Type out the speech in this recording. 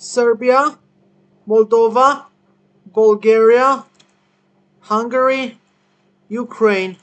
Serbia, Moldova, Bulgaria, Hungary, Ukraine.